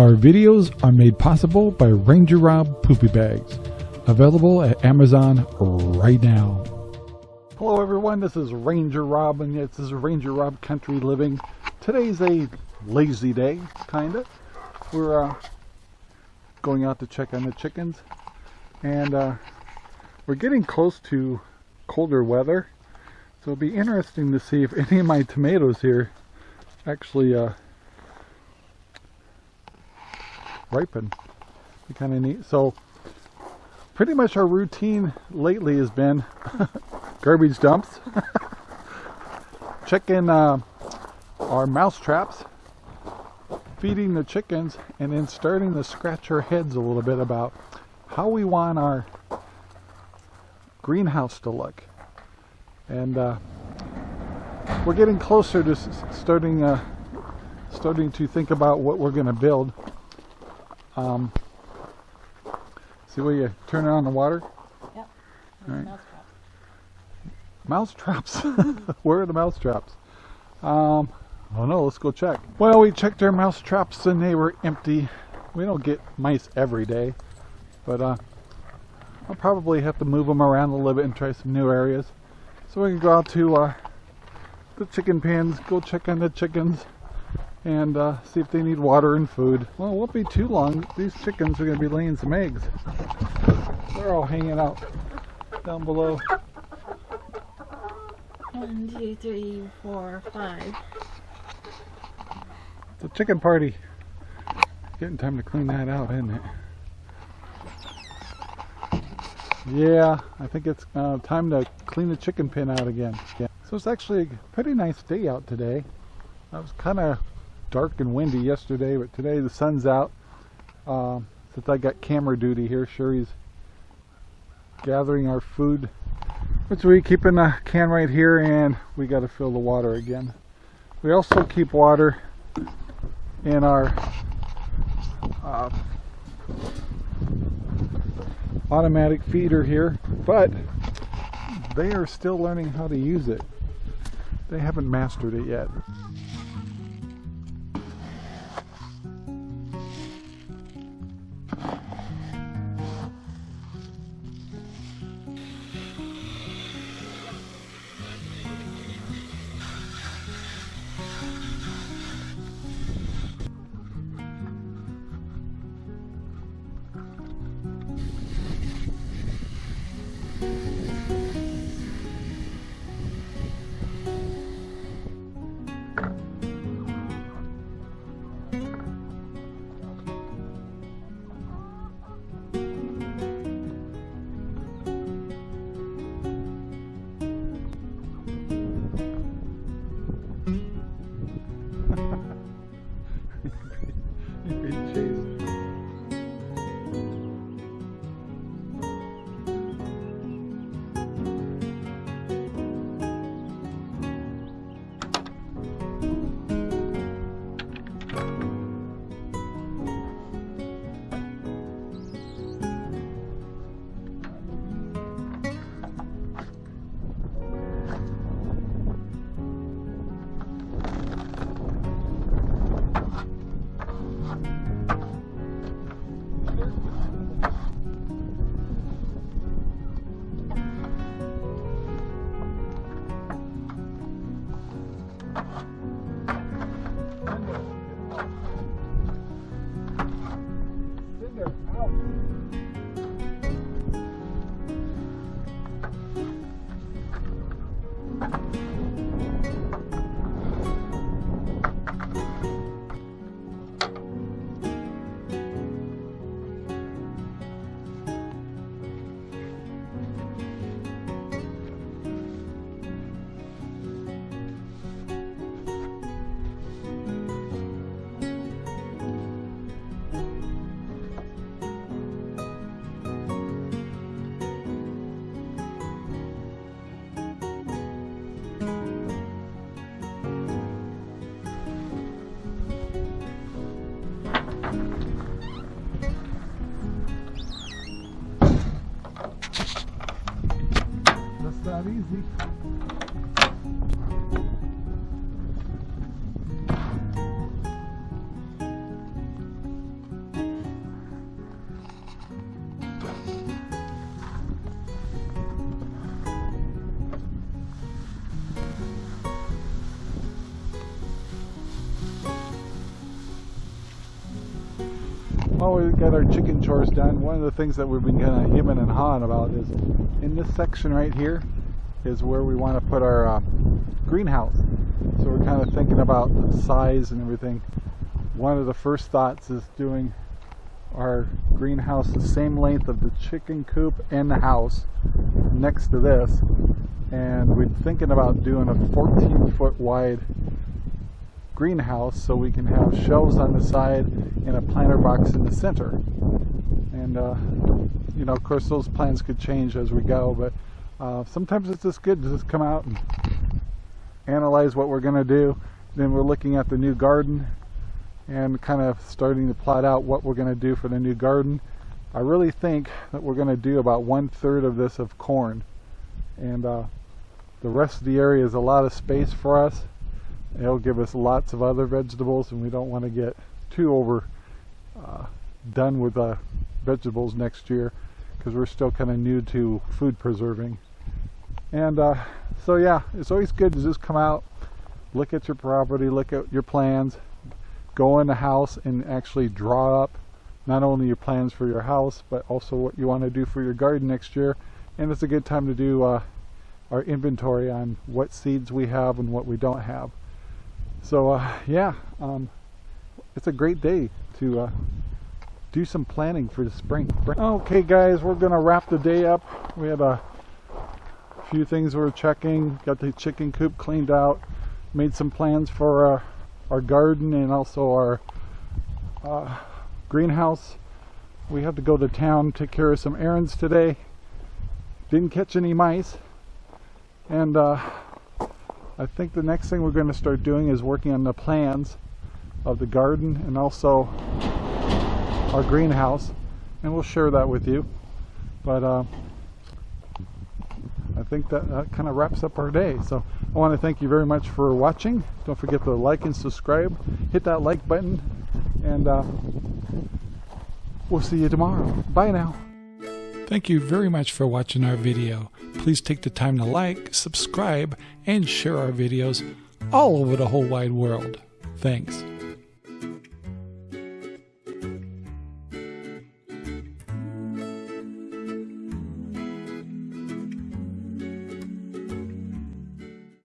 Our videos are made possible by Ranger Rob Poopy Bags, available at Amazon right now. Hello everyone, this is Ranger Rob and this is Ranger Rob Country Living. Today's a lazy day, kinda. We're uh, going out to check on the chickens and uh, we're getting close to colder weather so it'll be interesting to see if any of my tomatoes here actually uh, ripen. Be kind of neat. So pretty much our routine lately has been garbage dumps, checking uh, our mouse traps, feeding the chickens, and then starting to scratch our heads a little bit about how we want our greenhouse to look. And uh, we're getting closer to starting uh, starting to think about what we're going to build. Um, see where you turn it on the water? Yep. Right. Mouse traps. where are the mouse traps? Um, oh no, let's go check. Well, we checked our mouse traps and they were empty. We don't get mice every day, but uh, I'll probably have to move them around a little bit and try some new areas. So we can go out to uh, the chicken pens, go check on the chickens, and uh, see if they need water and food. Well, it won't be too long. These chickens are going to be laying some eggs. They're all hanging out down below. One, two, three, four, five. It's a chicken party. Getting time to clean that out, isn't it? Yeah, I think it's uh, time to clean the chicken pen out again. Yeah. So it's actually a pretty nice day out today. I was kind of dark and windy yesterday, but today the sun's out. Uh, since I got camera duty here, Sherry's gathering our food. Which we keeping a can right here and we got to fill the water again. We also keep water in our uh, automatic feeder here, but they are still learning how to use it. They haven't mastered it yet. Not easy. Well, we got our chicken chores done. One of the things that we've been kind of hemming and hawing about is in this section right here is where we want to put our uh, greenhouse. So we're kind of thinking about size and everything. One of the first thoughts is doing our greenhouse the same length of the chicken coop and the house next to this and we're thinking about doing a 14 foot wide greenhouse so we can have shelves on the side and a planter box in the center and uh, you know of course those plans could change as we go but uh, sometimes it's just good to just come out and analyze what we're going to do then we're looking at the new garden and kind of starting to plot out what we're going to do for the new garden. I really think that we're going to do about one third of this of corn and uh, the rest of the area is a lot of space for us. It'll give us lots of other vegetables and we don't want to get too over uh, done with uh, vegetables next year because we're still kind of new to food preserving. And uh, so yeah, it's always good to just come out, look at your property, look at your plans, go in the house and actually draw up not only your plans for your house but also what you want to do for your garden next year and it's a good time to do uh, our inventory on what seeds we have and what we don't have so uh, yeah um, it's a great day to uh, do some planning for the spring okay guys we're gonna wrap the day up we had a few things we are checking got the chicken coop cleaned out made some plans for uh, our garden and also our uh, greenhouse. We have to go to town, take care of some errands today. Didn't catch any mice. And uh, I think the next thing we're going to start doing is working on the plans of the garden and also our greenhouse. And we'll share that with you. But uh, I think that, that kind of wraps up our day. So I want to thank you very much for watching. Don't forget to like and subscribe. Hit that like button and uh, we'll see you tomorrow. Bye now. Thank you very much for watching our video. Please take the time to like, subscribe, and share our videos all over the whole wide world. Thanks.